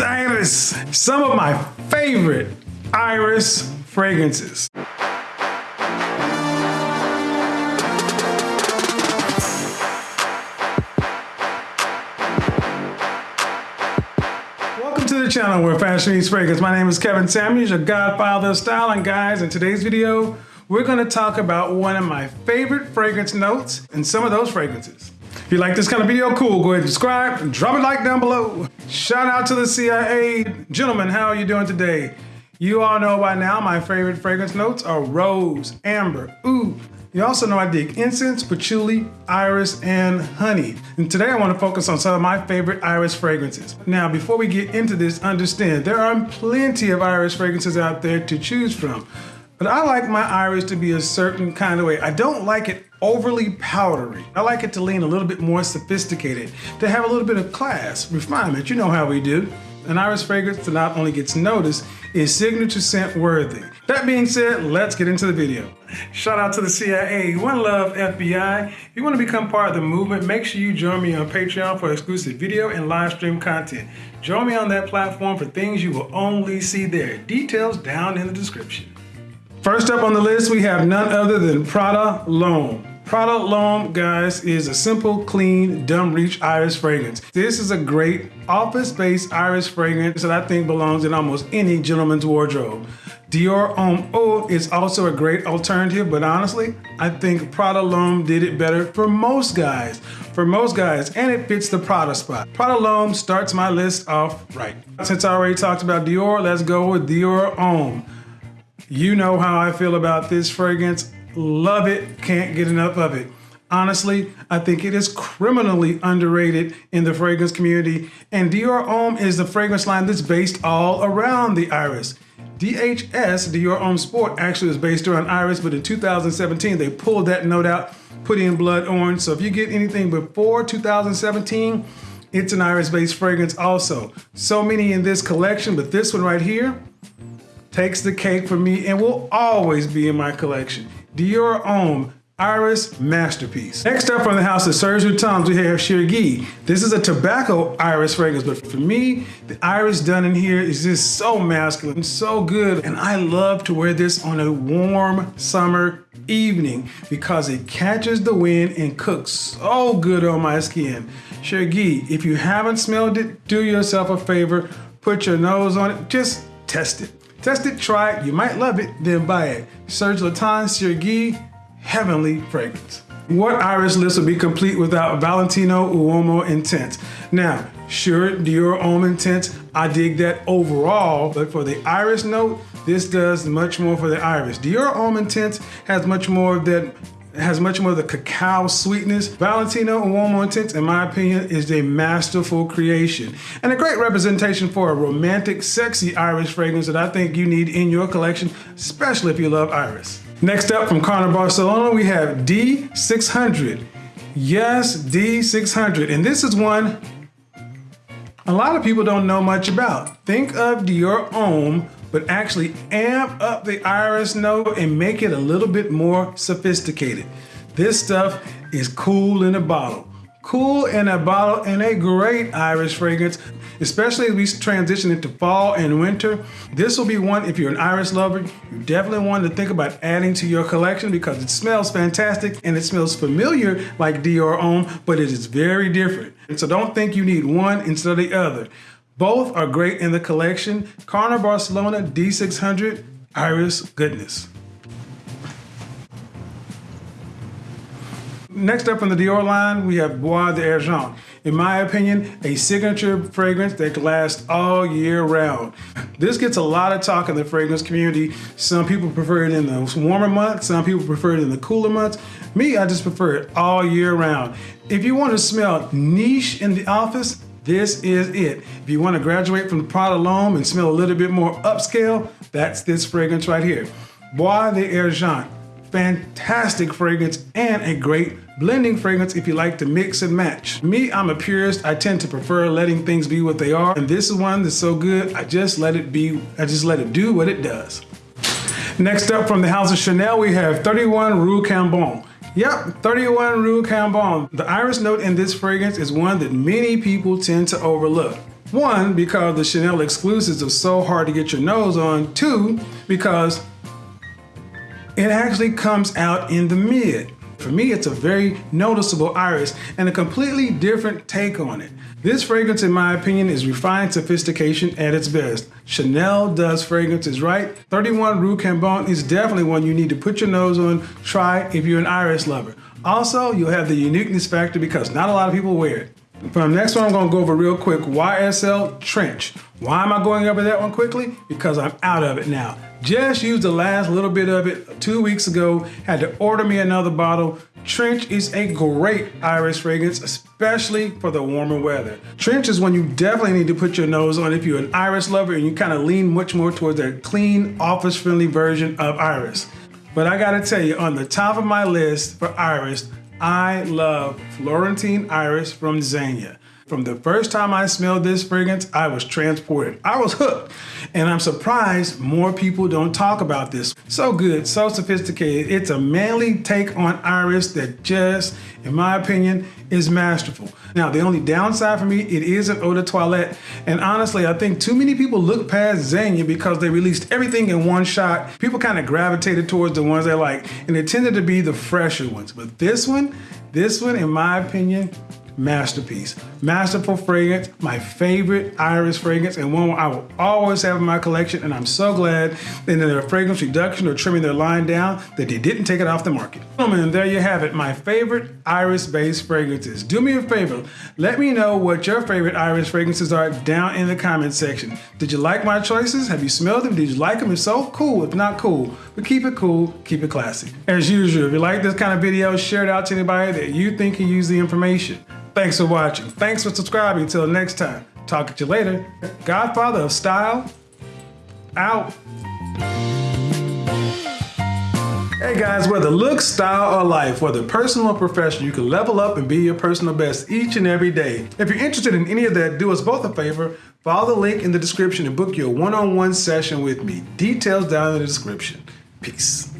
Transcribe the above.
Iris Iris, some of my favorite Iris fragrances. Welcome to the channel where fashion meets fragrance. My name is Kevin Samuels, your godfather of style. And guys, in today's video, we're gonna talk about one of my favorite fragrance notes and some of those fragrances. If you like this kind of video, cool, go ahead and subscribe drop a like down below. Shout out to the CIA. Gentlemen, how are you doing today? You all know by now my favorite fragrance notes are rose, amber, oud. You also know I dig incense, patchouli, iris, and honey. And today I want to focus on some of my favorite iris fragrances. Now, before we get into this, understand there are plenty of iris fragrances out there to choose from. But I like my iris to be a certain kind of way. I don't like it overly powdery. I like it to lean a little bit more sophisticated, to have a little bit of class, refinement. You know how we do. An iris fragrance that not only gets noticed, is signature scent worthy. That being said, let's get into the video. Shout out to the CIA, One Love FBI. If you want to become part of the movement, make sure you join me on Patreon for exclusive video and live stream content. Join me on that platform for things you will only see there. Details down in the description. First up on the list, we have none other than Prada L'Homme. Prada L'Homme, guys, is a simple, clean, dumb reach iris fragrance. This is a great office-based iris fragrance that I think belongs in almost any gentleman's wardrobe. Dior Homme Eau is also a great alternative, but honestly, I think Prada L'Homme did it better for most guys. For most guys, and it fits the Prada spot. Prada L'Homme starts my list off right. Since I already talked about Dior, let's go with Dior Homme. You know how I feel about this fragrance. Love it, can't get enough of it. Honestly, I think it is criminally underrated in the fragrance community, and Dior Homme is the fragrance line that's based all around the iris. DHS, Dior Homme Sport, actually is based around iris, but in 2017, they pulled that note out, put in blood orange. So if you get anything before 2017, it's an iris-based fragrance also. So many in this collection, but this one right here, takes the cake for me and will always be in my collection. Dior Homme Iris Masterpiece. Next up from the house of Serge Lutens, we have Chergui. This is a tobacco iris fragrance, but for me, the iris done in here is just so masculine, so good. And I love to wear this on a warm summer evening because it catches the wind and cooks so good on my skin. Chergui, if you haven't smelled it, do yourself a favor, put your nose on it, just test it. Test it, try it, you might love it, then buy it. Serge Lutens Chergui, heavenly fragrance. What iris list would be complete without Valentino Uomo Intense? Now, sure, Dior Homme Intense, I dig that overall, but for the iris note, this does much more for the iris. Dior Homme Intense has much more of that has much more of the cacao sweetness. Valentino and Uomo Intense, in my opinion, is a masterful creation and a great representation for a romantic, sexy iris fragrance that I think you need in your collection, especially if you love iris. Next up from Carner Barcelona, we have D600. Yes, D600. And this is one a lot of people don't know much about. Think of Dior Homme but actually amp up the iris note and make it a little bit more sophisticated. This stuff is cool in a bottle. Cool in a bottle and a great iris fragrance, especially as we transition into fall and winter. This will be one, if you're an iris lover, you definitely want to think about adding to your collection because it smells fantastic and it smells familiar like Dior Homme, but it is very different. And so don't think you need one instead of the other. Both are great in the collection. Carner Barcelona D600 Iris Goodness. Next up in the Dior line, we have Bois d'Argent. In my opinion, a signature fragrance that can last all year round. This gets a lot of talk in the fragrance community. Some people prefer it in the warmer months, some people prefer it in the cooler months. Me, I just prefer it all year round. If you want to smell niche in the office, this is it. If you want to graduate from Prada L'Homme and smell a little bit more upscale, that's this fragrance right here. Bois d'Argent. Fantastic fragrance and a great blending fragrance if you like to mix and match. Me, I'm a purist. I tend to prefer letting things be what they are. And this is one that's so good, I just let it be, I just let it do what it does. Next up from the house of Chanel, we have 31 Rue Cambon. Yep, 31 Rue Cambon. The iris note in this fragrance is one that many people tend to overlook. One, because the Chanel exclusives are so hard to get your nose on. Two, because it actually comes out in the mid. For me, it's a very noticeable iris and a completely different take on it. This fragrance, in my opinion, is refined sophistication at its best. Chanel does fragrances right. 31 Rue Cambon is definitely one you need to put your nose on, try if you're an iris lover. Also, you'll have the uniqueness factor because not a lot of people wear it. For the next one, I'm gonna go over real quick, YSL Trench. Why am I going over that one quickly? Because I'm out of it now. Just used the last little bit of it two weeks ago, had to order me another bottle. Trench is a great iris fragrance, especially for the warmer weather. Trench is one you definitely need to put your nose on if you're an iris lover and you kind of lean much more towards a clean, office-friendly version of iris. But I gotta tell you, on the top of my list for iris, I love Florentine Iris from Zegna. From the first time I smelled this fragrance, I was transported. I was hooked. And I'm surprised more people don't talk about this. So good, so sophisticated. It's a manly take on Iris that just, in my opinion, is masterful. Now, the only downside for me, it is an eau de toilette. And honestly, I think too many people look past Zegna because they released everything in one shot. People kind of gravitated towards the ones they like, and it tended to be the fresher ones. But this one, this one, in my opinion, masterpiece. Masterful fragrance, my favorite iris fragrance, and one I will always have in my collection. And I'm so glad in their fragrance reduction or trimming their line down that they didn't take it off the market. Gentlemen, there you have it, my favorite iris-based fragrances. Do me a favor, let me know what your favorite iris fragrances are down in the comment section. Did you like my choices? Have you smelled them? Did you like them? If so, cool. If not, cool. But keep it cool, keep it classy. As usual, if you like this kind of video, share it out to anybody that you think can use the information. Thanks for watching. Thanks for subscribing. Until next time. Talk to you later. Godfather of Style, out. Hey guys, whether looks, style, or life, whether personal or professional, you can level up and be your personal best each and every day. If you're interested in any of that, do us both a favor. Follow the link in the description and book your one-on-one -on -one session with me. Details down in the description. Peace.